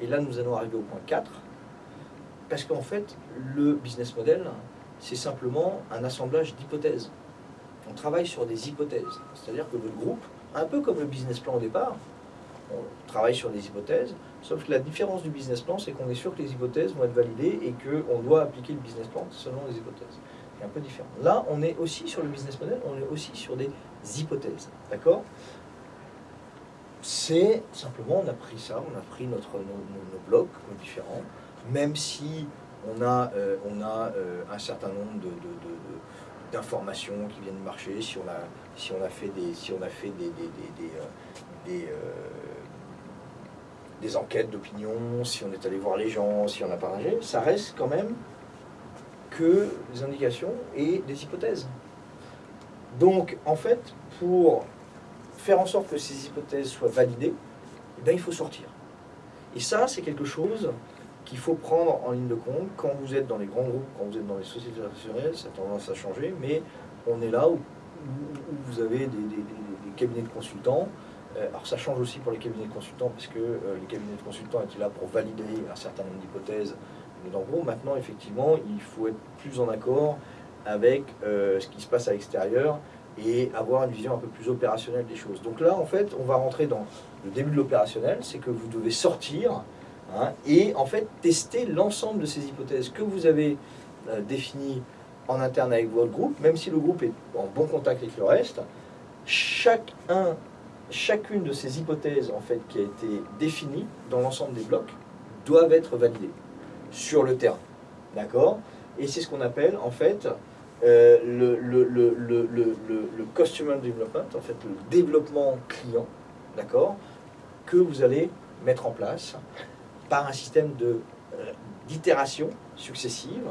Et là, nous allons arriver au point 4. Parce qu'en fait, le business model, c'est simplement un assemblage d'hypothèses. On travaille sur des hypothèses. C'est-à-dire que le groupe, un peu comme le business plan au départ, on travaille sur des hypothèses, sauf que la différence du business plan, c'est qu'on est sûr que les hypothèses vont être validées et qu'on doit appliquer le business plan selon les hypothèses. C'est un peu différent. Là, on est aussi sur le business model, on est aussi sur des hypothèses. D'accord? C'est simplement, on a pris ça, on a pris notre, nos, blocs différents, même si on a, euh, euh, un certain nombre de, d'informations qui viennent du marché, si on a, si on a fait des, des enquêtes d'opinion, si on est allé voir les gens, si on a parlé, ça reste quand même que des indications et des hypothèses. Donc, en fait, pour faire en sorte que ces hypothèses soient validées, eh bien, il faut sortir. Et ça, c'est quelque chose qu'il faut prendre en ligne de compte quand vous êtes dans les grands groupes, quand vous êtes dans les sociétés traditionnelles, ça a tendance à changer, mais on est là où, vous avez des, cabinets de consultants. Euh, alors ça change aussi pour les cabinets de consultants, parce que euh, les cabinets de consultants étaient là pour valider un certain nombre d'hypothèses. Mais en gros, maintenant, effectivement, il faut être plus en accord avec euh, ce qui se passe à l'extérieur et avoir une vision un peu plus opérationnelle des choses. Donc là, en fait, on va rentrer dans le début de l'opérationnel, c'est que vous devez sortir Hein, et en fait tester l'ensemble de ces hypothèses que vous avez euh, définies en interne avec votre groupe, même si le groupe est en bon contact avec le reste, chacun, chacune de ces hypothèses en fait, qui a été définie dans l'ensemble des blocs doivent être validées sur le terrain. D'accord? Et c'est ce qu'on appelle en fait euh, le, le, le, le, customer development, en fait le développement client, d'accord, que vous allez mettre en place par un système euh, d'itération successive.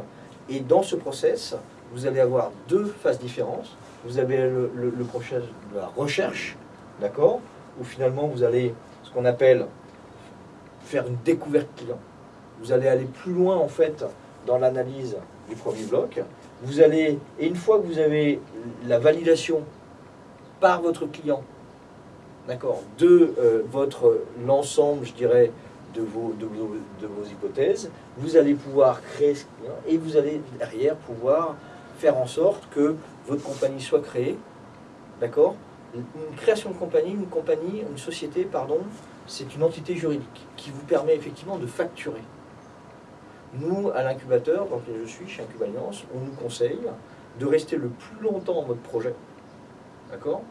Et dans ce process, vous allez avoir deux phases différentes. Vous avez le, process de la recherche, d'accord Où finalement vous allez, ce qu'on appelle, faire une découverte client. Vous allez aller plus loin en fait dans l'analyse du premier bloc. Vous allez, et une fois que vous avez la validation par votre client, d'accord, de euh, votre l'ensemble, je dirais, de vos, de, vos, hypothèses, vous allez pouvoir créer ce client et vous allez derrière pouvoir faire en sorte que votre compagnie soit créée. D'accord? Une création de compagnie, une compagnie, une société, pardon, c'est une entité juridique qui vous permet effectivement de facturer. Nous, à l'incubateur, dans lequel je suis, chez Incube Alliance, on nous conseille de rester le plus longtemps en mode projet, d'accord?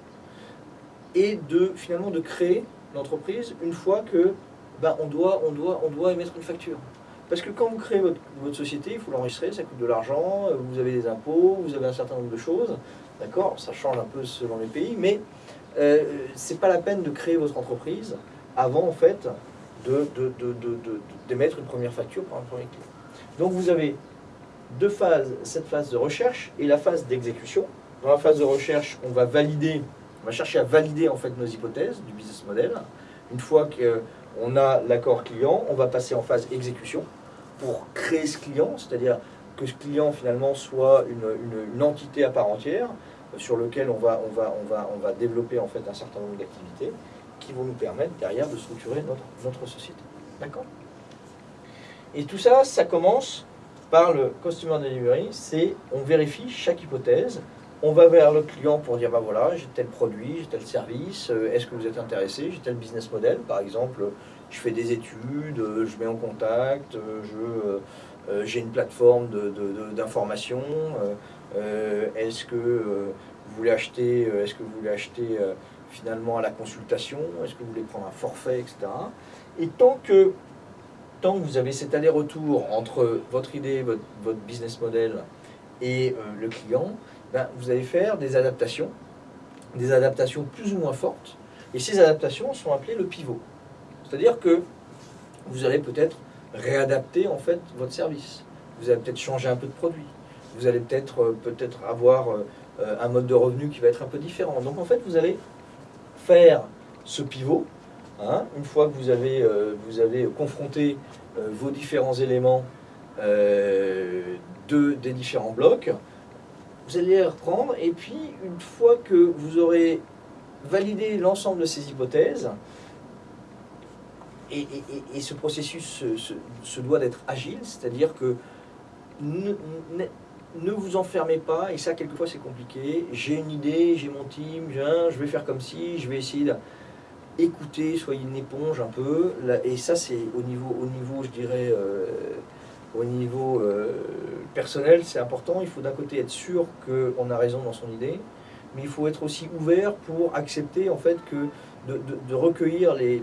Et de finalement de créer l'entreprise une fois que ben, on, doit, on, doit, on doit émettre une facture. Parce que quand vous créez votre, société, il faut l'enregistrer, ça coûte de l'argent, vous avez des impôts, vous avez un certain nombre de choses, d'accord? Ça change un peu selon les pays, mais euh, ce n'est pas la peine de créer votre entreprise avant, en fait, d'émettre de, une première facture pour un premier client. Donc vous avez deux phases, cette phase de recherche et la phase d'exécution. Dans la phase de recherche, on va valider, on va chercher à valider en fait nos hypothèses du business model. Une fois que on a l'accord client, on va passer en phase exécution pour créer ce client, c'est-à-dire que ce client finalement soit une, entité à part entière sur lequel on va, on va, on va, on va développer en fait un certain nombre d'activités qui vont nous permettre derrière de structurer notre, société. D'accord? Et tout ça, ça commence par le Customer Delivery, c'est on vérifie chaque hypothèse, on va vers le client pour dire, bah voilà, j'ai tel produit, j'ai tel service, euh, est-ce que vous êtes intéressé, j'ai tel business model, par exemple, je fais des études, euh, je mets en contact, euh, j'ai une plateforme d'information, est-ce que vous voulez acheter, est-ce que vous voulez acheter finalement à la consultation, est-ce que vous voulez prendre un forfait, etc. Et tant que, tant que vous avez cet aller-retour entre votre idée, votre, votre business model et le client, ben, vous allez faire des adaptations, des adaptations plus ou moins fortes, et ces adaptations sont appelées le pivot. C'est-à-dire que vous allez peut-être réadapter en fait votre service. Vous allez peut-être changer un peu de produit. Vous allez peut-être euh, peut-être avoir euh, euh, un mode de revenu qui va être un peu différent. Donc en fait, vous allez faire ce pivot. Hein, une fois que vous avez, vous avez confronté vos différents éléments de, des différents blocs, vous allez les reprendre, et puis une fois que vous aurez validé l'ensemble de ces hypothèses, et, et, ce processus se, doit d'être agile, c'est-à-dire que ne, vous enfermez pas, et ça quelquefois c'est compliqué, j'ai une idée, j'ai mon team, je vais faire comme si, je vais essayer d'écouter, soyez une éponge un peu, et ça c'est au niveau, au niveau, je dirais, euh, au niveau euh, personnel, c'est important, il faut d'un côté être sûr qu'on a raison dans son idée, mais il faut être aussi ouvert pour accepter en fait que de, recueillir les,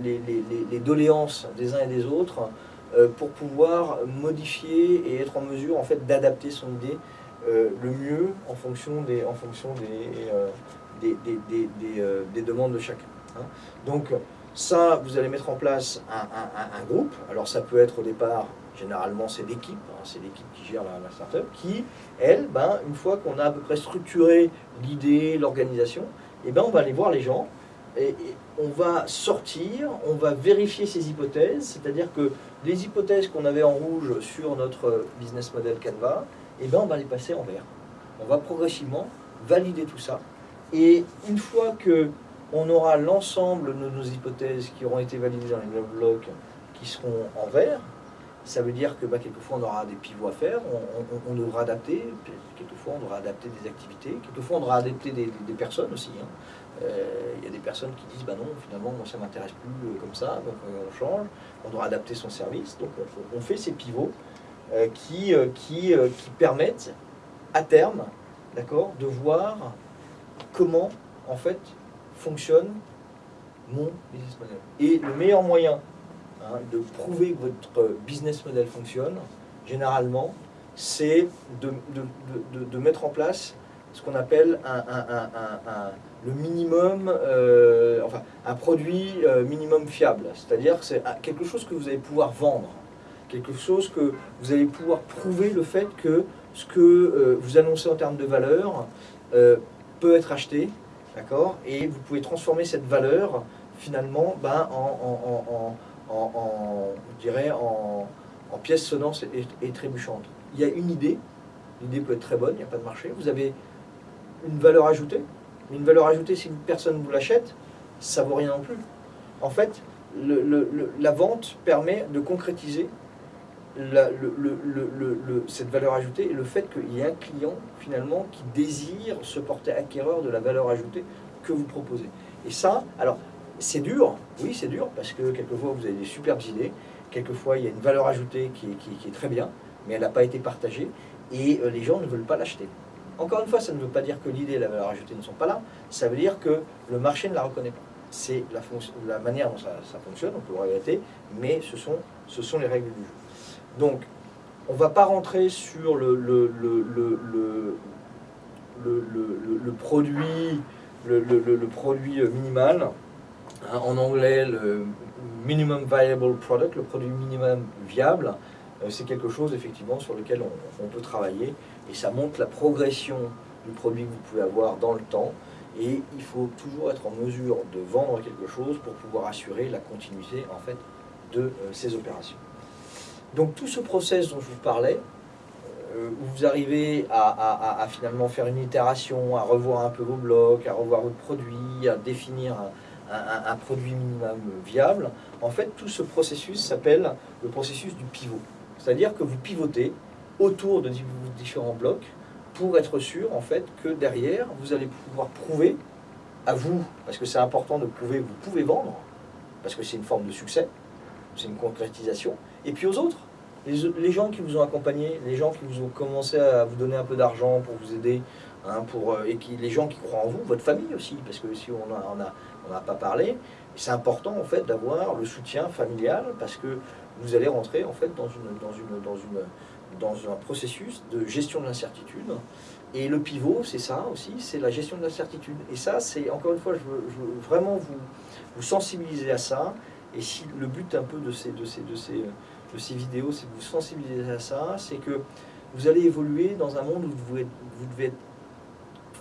doléances des uns et des autres pour pouvoir modifier et être en mesure en fait d'adapter son idée euh, le mieux en fonction des, en fonction des, euh, des, demandes de chacun. Hein. Donc ça, vous allez mettre en place un, groupe. Alors ça peut être au départ, généralement c'est l'équipe, hein, c'est l'équipe qui gère la, startup, qui, elle, ben, une fois qu'on a à peu près structuré l'idée, l'organisation, eh ben, on va aller voir les gens et, on va sortir, on va vérifier ces hypothèses, c'est-à-dire que les hypothèses qu'on avait en rouge sur notre business model Canva, eh ben on va les passer en vert. On va progressivement valider tout ça. Et une fois que on aura l'ensemble de nos hypothèses qui auront été validées dans les blocs qui seront en vert, ça veut dire que bah, quelquefois on aura des pivots à faire, on, devra adapter, quelquefois on devra adapter des activités, quelquefois on devra adapter des, personnes aussi. Hein. Euh, il y a des personnes qui disent bah non, finalement, ça m'intéresse plus euh, comme ça, donc euh, on change, on doit adapter son service. Donc on, fait ces pivots qui, qui, qui permettent à terme, de voir comment en fait fonctionne mon business model. Et le meilleur moyen hein, de prouver que votre business model fonctionne, généralement, c'est de, mettre en place ce qu'on appelle un, le minimum, euh, enfin un produit euh, minimum fiable. C'est-à-dire que c'est quelque chose que vous allez pouvoir vendre, quelque chose que vous allez pouvoir prouver le fait que ce que euh, vous annoncez en termes de valeur peut être acheté, d'accord? Et vous pouvez transformer cette valeur finalement ben, en, en, je dirais, en, pièces sonnantes et, et. Il y a une idée, l'idée peut être très bonne, il n'y a pas de marché, vous avez une valeur ajoutée, mais une valeur ajoutée, si personne vous l'achète, ça vaut rien non plus. En fait, la vente permet de concrétiser cette valeur ajoutée et le fait qu'il y ait un client finalement qui désire se porter acquéreur de la valeur ajoutée que vous proposez. Et ça, alors c'est dur, oui c'est dur, parce que quelquefois vous avez des superbes idées, quelquefois il y a une valeur ajoutée qui est très bien, mais elle n'a pas été partagée, et euh, les gens ne veulent pas l'acheter. Encore une fois, ça ne veut pas dire que l'idée et la valeur ajoutée ne sont pas là, ça veut dire que le marché ne la reconnaît pas. C'est la, manière dont ça, fonctionne, on peut le regretter, mais ce sont, les règles du jeu. Donc, on ne va pas rentrer sur le, produit, le, produit minimal, hein, en anglais le minimum viable product, le produit minimum viable, euh, c'est quelque chose effectivement sur lequel on peut travailler et ça montre la progression du produit que vous pouvez avoir dans le temps. Et il faut toujours être en mesure de vendre quelque chose pour pouvoir assurer la continuité en fait de euh, ces opérations. Donc tout ce process dont je vous parlais, euh, où vous arrivez à, finalement faire une itération, à revoir un peu vos blocs, à revoir votre produit, à définir un, un produit minimum viable, en fait tout ce processus s'appelle le processus du pivot. C'est-à-dire que vous pivotez autour de différents blocs pour être sûr en fait que derrière vous allez pouvoir prouver à vous, parce que c'est important de prouver vous pouvez vendre, parce que c'est une forme de succès, c'est une concrétisation, et puis aux autres, les, gens qui vous ont accompagné, les gens qui vous ont commencé à vous donner un peu d'argent pour vous aider, hein, pour, euh, et qui, les gens qui croient en vous, votre famille aussi, parce que si on n'a on a, pas parlé, c'est important en fait d'avoir le soutien familial, parce que vous allez rentrer en fait dans une, dans une, dans une dans un processus de gestion de l'incertitude. Et le pivot, c'est ça aussi, c'est la gestion de l'incertitude. Et ça, c'est, encore une fois, je veux, vraiment vous, vous, sensibiliser à ça. Et si le but un peu de ces, de ces, de ces, de ces vidéos, c'est de vous sensibiliser à ça, c'est que vous allez évoluer dans un monde où vous, vous devez être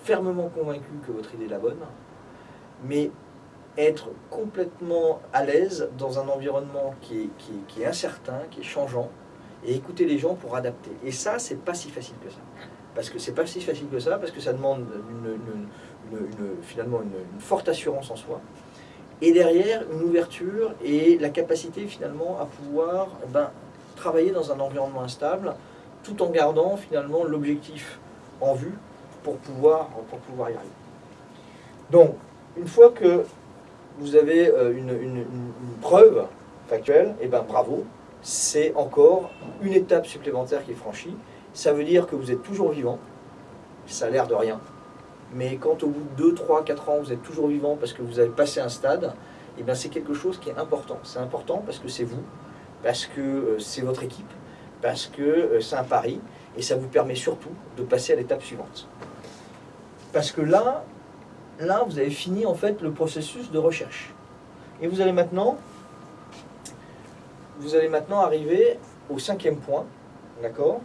fermement convaincu que votre idée est la bonne, mais être complètement à l'aise dans un environnement qui est, incertain, qui est changeant, et écouter les gens pour adapter. Et ça, c'est pas si facile que ça. Parce que c'est pas si facile que ça, parce que ça demande une, finalement une, forte assurance en soi. et derrière une ouverture et la capacité finalement à pouvoir ben, travailler dans un environnement instable tout en gardant finalement l'objectif en vue pour pouvoir, y arriver. Donc, une fois que vous avez euh, une, preuve factuelle, et ben bravo, c'est encore une étape supplémentaire qui est franchie. Ça veut dire que vous êtes toujours vivant, ça a l'air de rien, mais quand au bout de 2, 3, 4 ans, vous êtes toujours vivant parce que vous avez passé un stade, et bien c'est quelque chose qui est important. C'est important parce que c'est vous, parce que euh, c'est votre équipe, parce que euh, c'est un pari, et ça vous permet surtout de passer à l'étape suivante. Parce que là, là, vous avez fini en fait le processus de recherche. Et vous allez maintenant, vous allez maintenant arriver au cinquième point, d'accord?